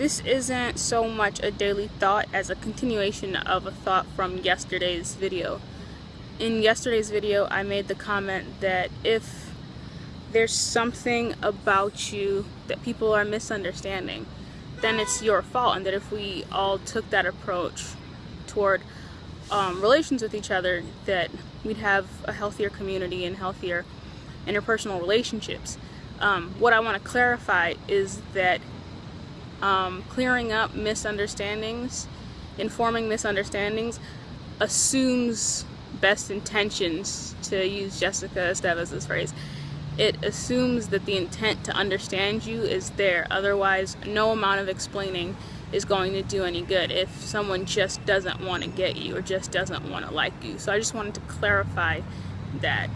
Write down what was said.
This isn't so much a daily thought as a continuation of a thought from yesterday's video. In yesterday's video, I made the comment that if there's something about you that people are misunderstanding, then it's your fault, and that if we all took that approach toward um, relations with each other, that we'd have a healthier community and healthier interpersonal relationships. Um, what I want to clarify is that um, clearing up misunderstandings, informing misunderstandings, assumes best intentions, to use Jessica Estevez' phrase. It assumes that the intent to understand you is there. Otherwise, no amount of explaining is going to do any good if someone just doesn't want to get you or just doesn't want to like you. So I just wanted to clarify that.